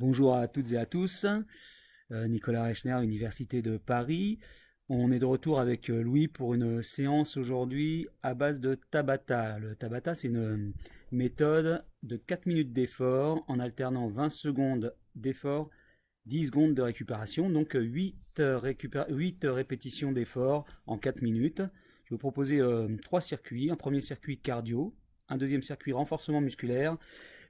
Bonjour à toutes et à tous. Euh, Nicolas Rechner, Université de Paris. On est de retour avec euh, Louis pour une séance aujourd'hui à base de Tabata. Le Tabata, c'est une méthode de 4 minutes d'effort en alternant 20 secondes d'effort, 10 secondes de récupération, donc 8, 8 répétitions d'effort en 4 minutes. Je vais vous proposer euh, trois circuits. Un premier circuit cardio, un deuxième circuit renforcement musculaire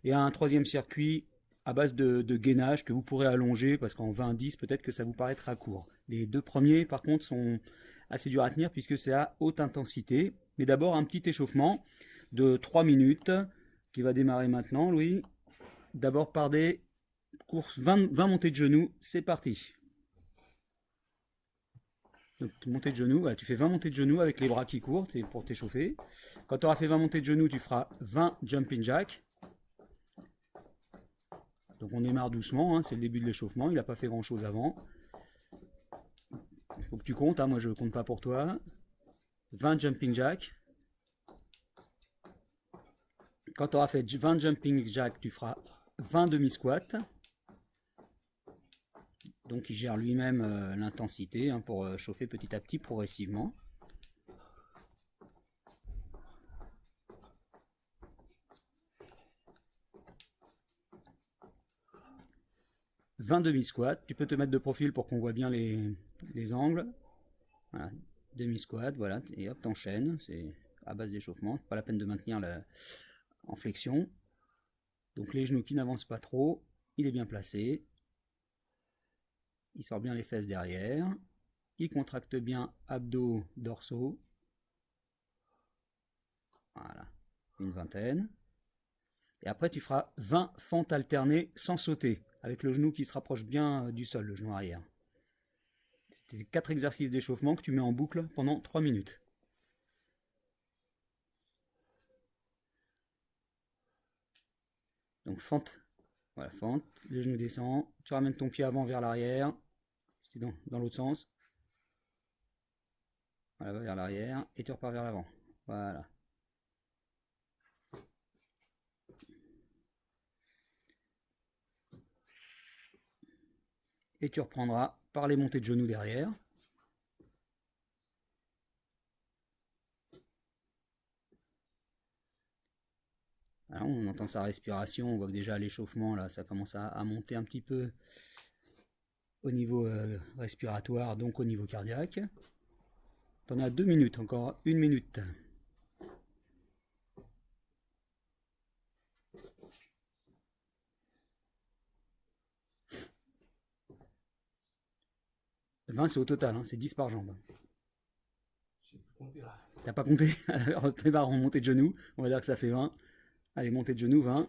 et un troisième circuit à base de, gainage que vous pourrez allonger parce qu'en 20-10 peut-être que ça vous paraîtra court. Les deux premiers par contre sont assez durs à tenir puisque c'est à haute intensité. Mais d'abord un petit échauffement de 3 minutes qui va démarrer maintenant Louis. D'abord par des courses 20, 20 montées de genoux, c'est parti. Donc, montée de genoux, tu fais 20 montées de genoux avec les bras qui courent pour t'échauffer. Quand tu auras fait 20 montées de genoux, tu feras 20 jumping jack. Donc on démarre doucement, hein, c'est le début de l'échauffement, il n'a pas fait grand chose avant. Il faut que tu comptes, hein, moi je ne compte pas pour toi. 20 jumping jack. Quand tu auras fait 20 jumping jack, tu feras 20 demi-squats. Donc il gère lui-même euh, l'intensité hein, pour euh, chauffer petit à petit progressivement. 20 demi-squats. Tu peux te mettre de profil pour qu'on voit bien les, angles. Voilà, demi-squat, voilà, et hop, t'enchaînes. C'est à base d'échauffement. Pas la peine de maintenir la, en flexion. Donc les genoux qui n'avancent pas trop. Il est bien placé. Il sort bien les fesses derrière. Il contracte bien abdos, dorsaux. Voilà, une vingtaine. Et après, tu feras 20 fentes alternées sans sauter avec le genou qui se rapproche bien euh, du sol, le genou arrière. C'est quatre exercices d'échauffement que tu mets en boucle pendant 3 minutes. Donc fente, voilà, fente, le genou descend, tu ramènes ton pied avant vers l'arrière, c'était dans, dans l'autre sens. Voilà, vers l'arrière, et tu repars vers l'avant. Voilà. Et tu reprendras par les montées de genoux derrière. on entend sa respiration, on voit déjà l'échauffement, là, ça commence à, monter un petit peu au niveau euh, respiratoire, donc au niveau cardiaque. T'en as deux minutes, encore une minute. 20 c'est au total, hein, c'est 10 par jambe. T'as pas compté? Alors tes barres en montée de genoux, on va dire que ça fait 20. Allez, montée de genoux, 20.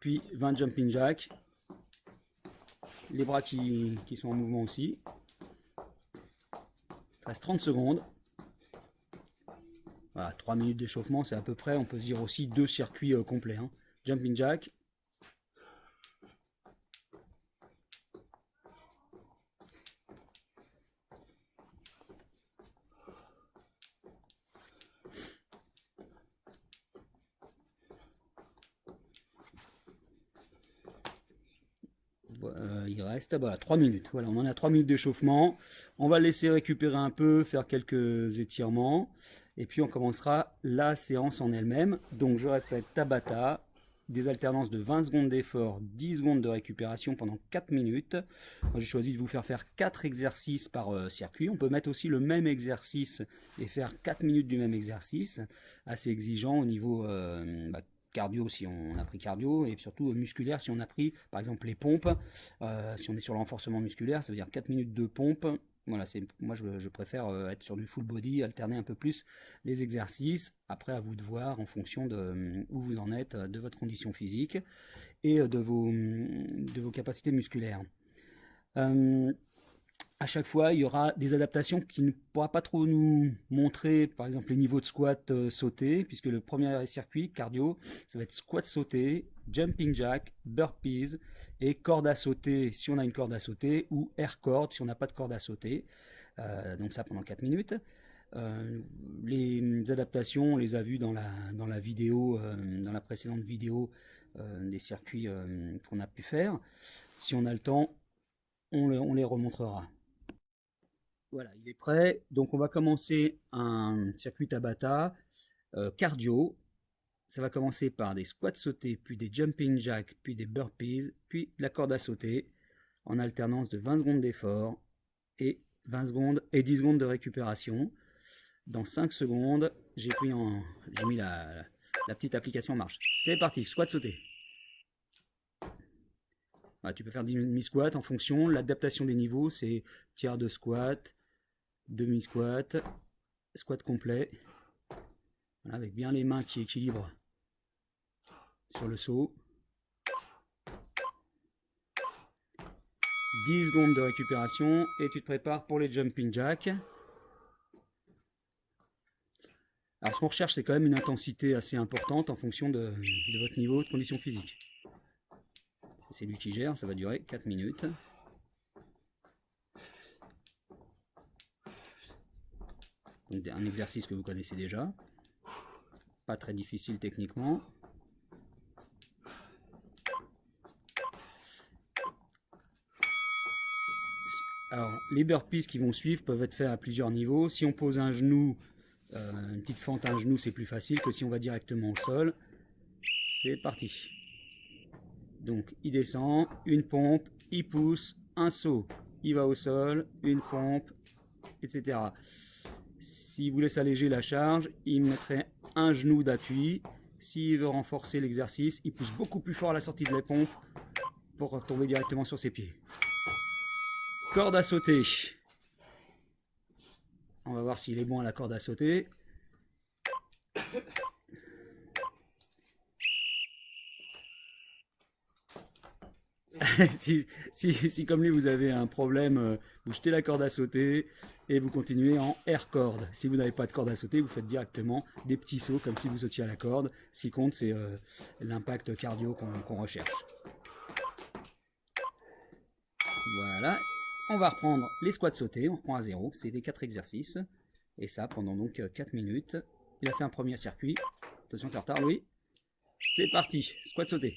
Puis 20 jumping jack. Les bras qui, sont en mouvement aussi. Il reste 30 secondes. Voilà, 3 minutes d'échauffement, c'est à peu près, on peut se dire aussi deux circuits euh, complets. Hein. Jumping jack, Euh, il reste voilà, 3 minutes. On en a 3 minutes d'échauffement. On va laisser récupérer un peu, faire quelques étirements. Et puis on commencera la séance en elle-même. Donc je répète, Tabata, des alternances de 20 secondes d'effort, 10 secondes de récupération pendant 4 minutes. J'ai choisi de vous faire faire 4 exercices par euh, circuit. On peut mettre aussi le même exercice et faire 4 minutes du même exercice. Assez exigeant au niveau euh, bah, cardio si on a pris cardio et surtout musculaire si on a pris par exemple les pompes. Euh, si on est sur le renforcement musculaire ça veut dire 4 minutes de pompe. Voilà c'est moi je, préfère euh, être sur du full body alterner un peu plus les exercices. Après à vous de voir en fonction de euh, où vous en êtes de votre condition physique et de vos de vos capacités musculaires à chaque fois, il y aura des adaptations qui ne pourra pas trop nous montrer, par exemple, les niveaux de squat euh, sauté, puisque le premier circuit cardio, ça va être squat sauté, jumping jack, burpees et corde à sauter si on a une corde à sauter ou air cord si on n'a pas de corde à sauter. Euh, donc ça pendant 4 minutes. Euh, les adaptations, on les a vues dans la, dans la vidéo, dans la précédente vidéo des circuits qu'on a pu faire. Si on a le temps, on, les remontrera. Voilà, il est prêt. Donc on va commencer un circuit Tabata cardio. Ça va commencer par des squats sautés, puis des jumping jacks, puis des burpees, puis la corde à sauter en alternance de 20 secondes d'effort et 20 secondes et 10 secondes de récupération. Dans 5 secondes, j'ai mis la, petite application en marche. C'est parti, squat sauté. Tu peux faire demi-squat en fonction. L'adaptation des niveaux, c'est tiers de squat, demi-squat, squat complet. avec bien les mains qui équilibrent sur le saut. 10 secondes de récupération et tu te prépares pour les jumping jacks. Alors ce qu'on recherche c'est quand même une intensité assez importante en fonction de, votre niveau de condition physique. C'est lui qui gère, ça va durer 4 minutes. Un exercice que vous connaissez déjà, pas très difficile techniquement. Alors, les burpees qui vont suivre peuvent être faits à plusieurs niveaux. Si on pose un genou, euh, une petite fente à un genou, c'est plus facile que si on va directement au sol. C'est parti. Donc, il descend, une pompe, il pousse, un saut, il va au sol, une pompe, etc. S'il vous laisse alléger la charge, il mettrait un genou d'appui. S'il veut renforcer l'exercice, il pousse beaucoup plus fort à la sortie de la pompe pour tomber directement sur ses pieds. Corde à sauter. On va voir s'il est bon à la corde à sauter. si, comme lui vous avez un problème, euh, vous jetez la corde à sauter et vous continuez en air corde. Si vous n'avez pas de corde à sauter, vous faites directement des petits sauts comme si vous sautiez à la corde. Ce qui compte, c'est euh, l'impact cardio qu'on recherche. Voilà, on va reprendre les squats sautés, on reprend à zéro, c'est des 4 exercices. Et ça pendant donc 4 minutes. Il a fait un premier circuit. Attention, tu retard, oui. C'est parti, squat sauté.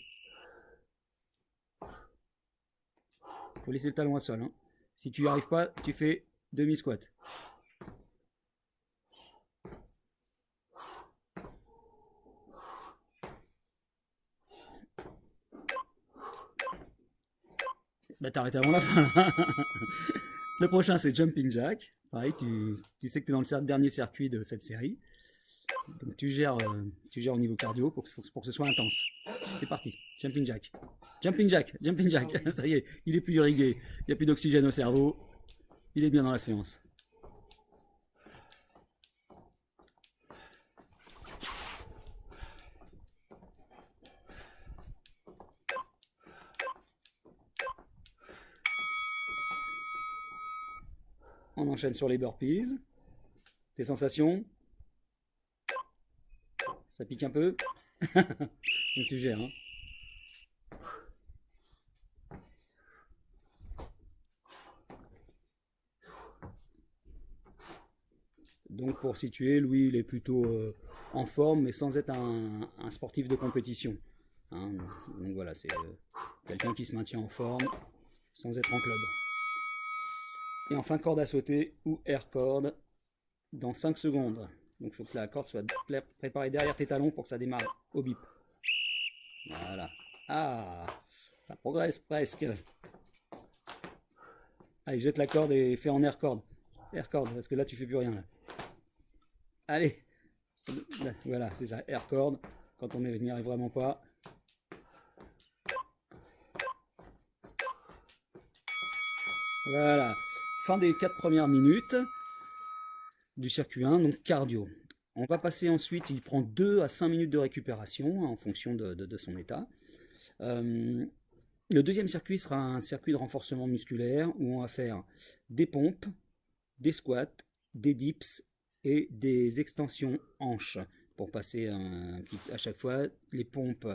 Faut laisser le talon à sol. Hein. Si tu n'y arrives pas, tu fais demi-squat. Bah t'arrêtes avant la fin Le prochain c'est Jumping Jack. Pareil, tu, sais que tu es dans le dernier circuit de cette série. Donc tu gères, euh, tu gères au niveau cardio pour pour que ce soit intense. C'est parti, Jumping Jack. Jumping Jack, Jumping Jack. Ah Ça y est, il est plus irrigué, il n'y a plus d'oxygène au cerveau. Il est bien dans la séance. On enchaîne sur les burpees. Tes sensations? Ça pique un peu? Donc tu gères. Hein. Donc pour situer, Louis il est plutôt euh, en forme mais sans être un, sportif de compétition. Hein. Donc voilà, c'est euh, quelqu'un qui se maintient en forme sans être en club. Et enfin, corde à sauter ou air corde dans 5 secondes. Donc il faut que la corde soit préparée derrière tes talons pour que ça démarre au bip. Voilà. Ah, ça progresse presque. Allez, jette la corde et fais en air corde. Air corde, parce que là tu fais plus rien. Là. Allez. Voilà, c'est ça, air corde. Quand on n'y arrive vraiment pas. Voilà fin des quatre premières minutes du circuit 1, donc cardio. On va passer ensuite, il prend 2 à 5 minutes de récupération en fonction de, son état. Euh, le deuxième circuit sera un circuit de renforcement musculaire où on va faire des pompes, des squats, des dips et des extensions hanches pour passer à chaque fois les pompes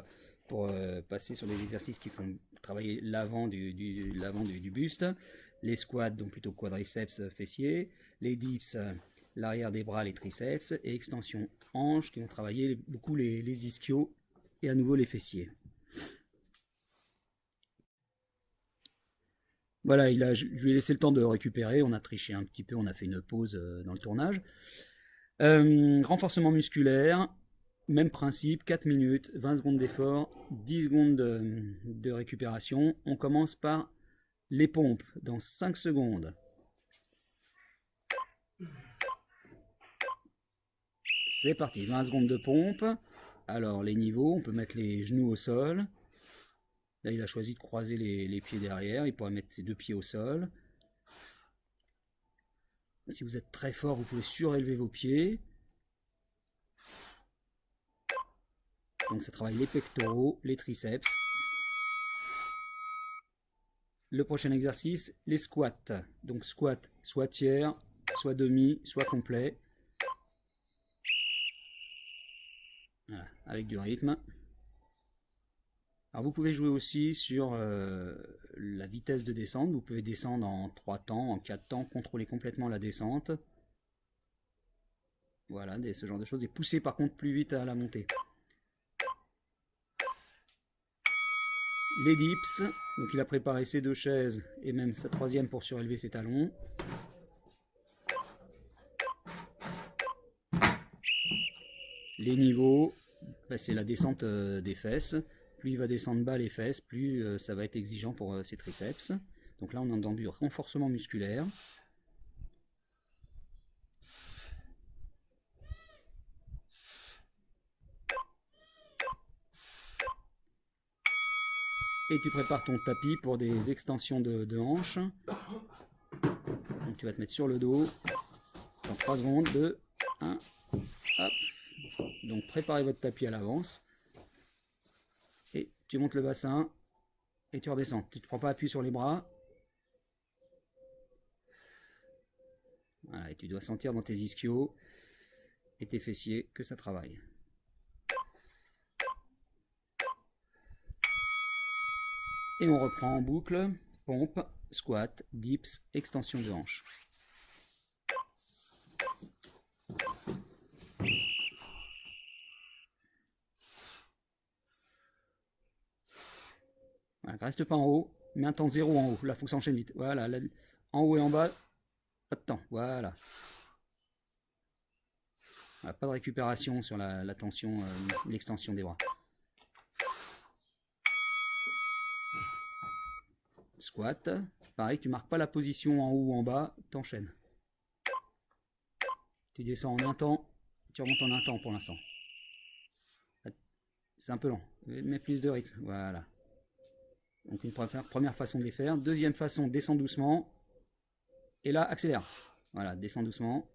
pour euh, passer sur des exercices qui font travailler l'avant du, du, buste, les squats, donc plutôt quadriceps euh, fessiers, les dips, euh, l'arrière des bras, les triceps, et extension hanches qui vont travailler beaucoup les, ischios et à nouveau les fessiers. Voilà, il a, je lui ai laissé le temps de récupérer, on a triché un petit peu, on a fait une pause euh, dans le tournage. Euh, renforcement musculaire, même principe, 4 minutes, 20 secondes d'effort, 10 secondes de, récupération. On commence par les pompes dans 5 secondes. C'est parti, 20 secondes de pompe. Alors les niveaux, on peut mettre les genoux au sol. Là, il a choisi de croiser les, pieds derrière. Il pourrait mettre ses deux pieds au sol. Si vous êtes très fort, vous pouvez surélever vos pieds. Donc ça travaille les pectoraux, les triceps. Le prochain exercice, les squats. Donc squat, soit tiers, soit demi, soit complet. Voilà, avec du rythme. Vous pouvez jouer aussi sur euh, la vitesse de descente. Vous pouvez descendre en 3 temps, en 4 temps, contrôler complètement la descente. Voilà, ce genre de choses. Et pousser par contre plus vite à la montée. Les dips. Donc il a préparé ses deux chaises et même sa troisième pour surélever ses talons. Les niveaux, bah, c'est la descente euh, des fesses plus il va descendre bas les fesses, plus euh, ça va être exigeant pour euh, ses triceps. Donc là, on est dans du renforcement musculaire. Et tu prépares ton tapis pour des extensions de, de hanches. Donc tu vas te mettre sur le dos. Dans 3 secondes, 2, 1, hop. Donc préparez votre tapis à l'avance tu montes le bassin et tu redescends. Tu ne prends pas appui sur les bras. Voilà, et tu dois sentir dans tes ischios et tes fessiers que ça travaille. Et on reprend en boucle, pompe, squat, dips, extension de hanche. Reste pas en haut, mais un temps zéro en haut. Là, faut que ça enchaîne vite. Voilà, en haut et en bas, pas de temps. Voilà. pas de récupération sur la, tension, euh, l'extension des bras. Squat. Pareil, tu marques pas la position en haut ou en bas, t'enchaînes. Tu descends en un temps, tu remontes en un temps pour l'instant. C'est un peu lent, mais plus de rythme. Voilà. Donc une première façon de les faire. Deuxième façon, descend doucement. Et là, accélère. Voilà, descend doucement.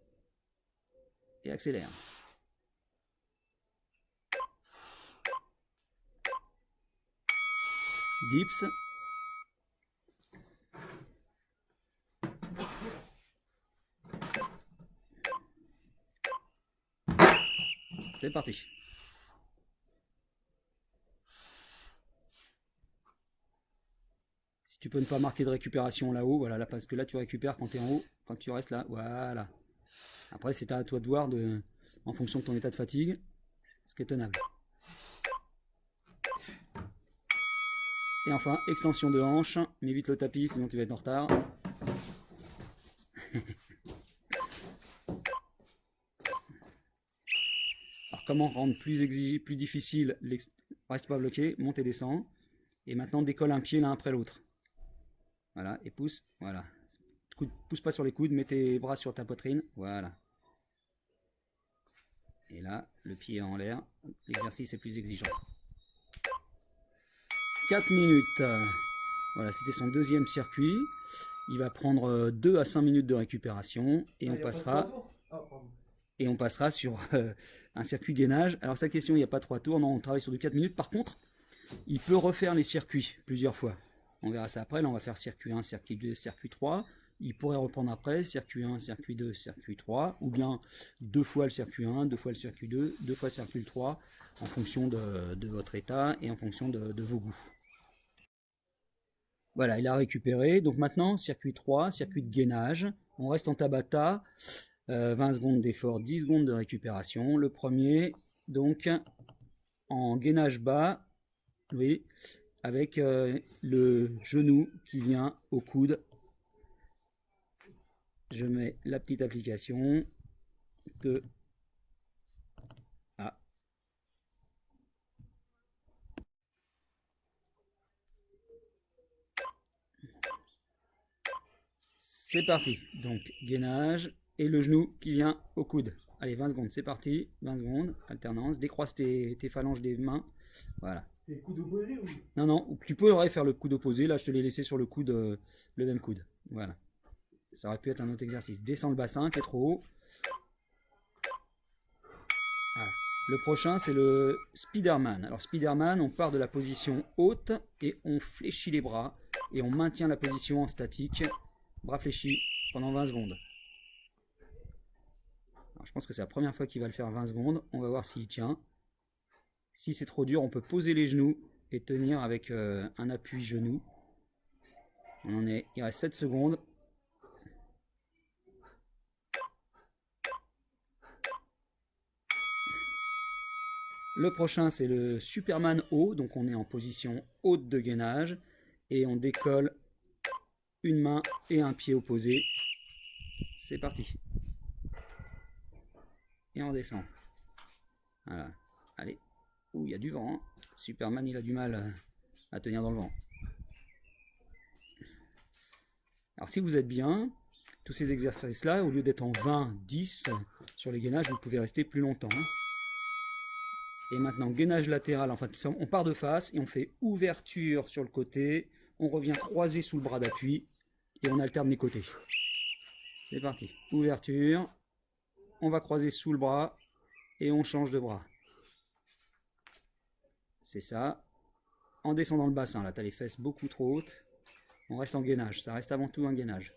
Et accélère. Dips. C'est parti. Tu peux ne pas marquer de récupération là-haut, voilà, parce que là tu récupères quand tu es en haut, quand tu restes là, voilà. Après c'est à toi de voir en fonction de ton état de fatigue, ce qui est tenable. Et enfin, extension de hanche, mets vite le tapis sinon tu vas être en retard. Alors comment rendre plus exigé, plus difficile, reste pas bloqué, monte et descend. Et maintenant décolle un pied l'un après l'autre. Voilà, et pousse, voilà. Pousse pas sur les coudes, mets tes bras sur ta poitrine, voilà. Et là, le pied est en l'air, l'exercice est plus exigeant. 4 minutes. Voilà, c'était son deuxième circuit. Il va prendre 2 à 5 minutes de récupération et on passera et on passera sur euh, un circuit gainage. Alors sa question, il n'y a pas trois tours, non, on travaille sur du 4 minutes. Par contre, il peut refaire les circuits plusieurs fois. On verra ça après. Là, on va faire circuit 1, circuit 2, circuit 3. Il pourrait reprendre après, circuit 1, circuit 2, circuit 3, ou bien deux fois le circuit 1, deux fois le circuit 2, deux fois le circuit 3, en fonction de, votre état et en fonction de, vos goûts. Voilà, il a récupéré. Donc maintenant, circuit 3, circuit de gainage. On reste en Tabata, 20 euh, secondes d'effort, 10 secondes de récupération. Le premier, donc, en gainage bas, Oui, avec euh, le genou qui vient au coude. Je mets la petite application que ah. C'est parti. Donc gainage et le genou qui vient au coude. Allez, 20 secondes, c'est parti. 20 secondes, alternance. Décroise tes, phalanges des mains. Voilà. C'est coude opposé ou? Non, non, tu pourrais faire le coude opposé. Là, je te l'ai laissé sur le coude, euh, le même coude. Voilà. Ça aurait pu être un autre exercice. Descends le bassin, est trop haut. Le prochain, c'est le Spiderman. Alors, Spiderman, on part de la position haute et on fléchit les bras. Et on maintient la position en statique. Bras fléchis pendant 20 secondes. je pense que c'est la première fois qu'il va le faire 20 secondes. On va voir s'il tient. Si c'est trop dur, on peut poser les genoux et tenir avec euh, un appui genou. On est, il reste 7 secondes. Le prochain, c'est le Superman haut. Donc, on est en position haute de gainage. Et on décolle une main et un pied opposé. C'est parti. Et on descend. Voilà. Ouh, il y a du vent. Hein. Superman, il a du mal à tenir dans le vent. Alors, si vous êtes bien, tous ces exercices-là, au lieu d'être en 20, 10 sur les gainages, vous pouvez rester plus longtemps. Hein. Et maintenant, gainage latéral, enfin on part de face et on fait ouverture sur le côté. On revient croisé sous le bras d'appui et on alterne les côtés. C'est parti. Ouverture. On va croiser sous le bras et on change de bras. C'est ça. En descendant le bassin, là, tu as les fesses beaucoup trop hautes. On reste en gainage. Ça reste avant tout un gainage.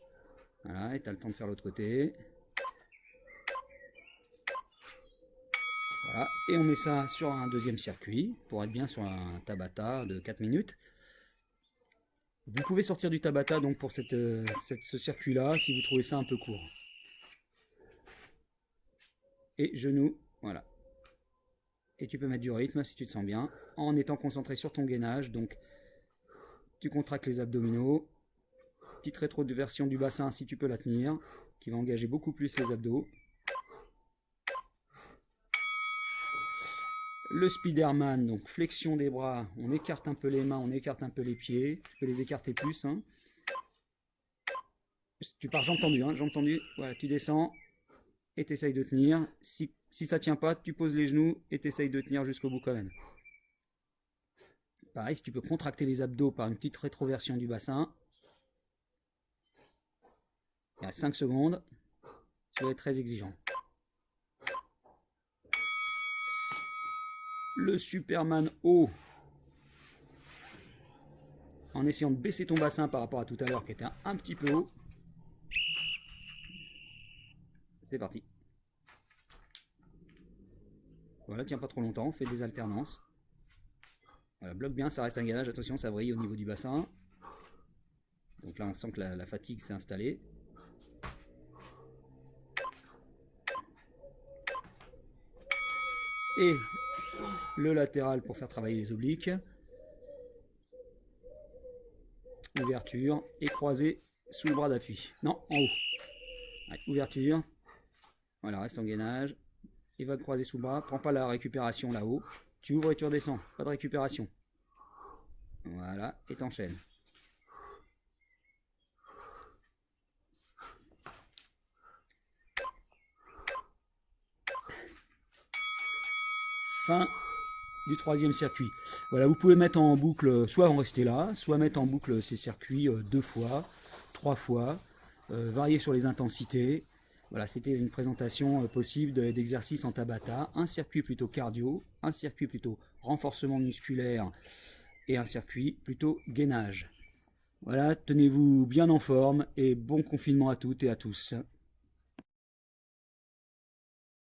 Voilà, et tu as le temps de faire l'autre côté. et on met ça sur un deuxième circuit pour être bien sur un Tabata de 4 minutes. Vous pouvez sortir du Tabata donc pour euh, ce circuit-là si vous trouvez ça un peu court. Et genou, voilà. Et tu peux mettre du rythme si tu te sens bien, en étant concentré sur ton gainage. Donc, tu contractes les abdominaux. Petite rétro-version du bassin si tu peux la tenir, qui va engager beaucoup plus les abdos. Le Spiderman, donc flexion des bras, on écarte un peu les mains, on écarte un peu les pieds. Tu peux les écarter plus. Hein. Tu pars jambes tendues, hein, jambes tendues. Voilà, tu descends et tu essayes de tenir. Si ça tient pas, tu poses les genoux et tu essayes de tenir jusqu'au bout quand même. Pareil, si tu peux contracter les abdos par une petite rétroversion du bassin. Y a 5 secondes. Ça va très exigeant. le Superman haut en essayant de baisser ton bassin par rapport à tout à l'heure qui était un, petit peu haut. C'est parti. Voilà, tiens pas trop longtemps, fait des alternances. Voilà, bloque bien, ça reste un gainage, attention, ça brille au niveau du bassin. Donc là, on sent que la fatigue s'est installée. Et le latéral pour faire travailler les obliques, ouverture et croisé sous le bras d'appui. Non, en haut. ouverture. Voilà, reste en gainage. Et va croiser sous bras. Prends pas la récupération là-haut. Tu ouvres et tu redescends. Pas de récupération. Voilà, et t'enchaînes. fin du troisième circuit. Voilà, vous pouvez mettre en boucle, soit en rester là, soit mettre en boucle ces circuits euh, deux fois, trois fois, euh, varier sur les intensités. Voilà, c'était une présentation euh, possible d'exercices en Tabata, un circuit plutôt cardio, un circuit plutôt renforcement musculaire et un circuit plutôt gainage. Voilà, tenez-vous bien en forme et bon confinement à toutes et à tous.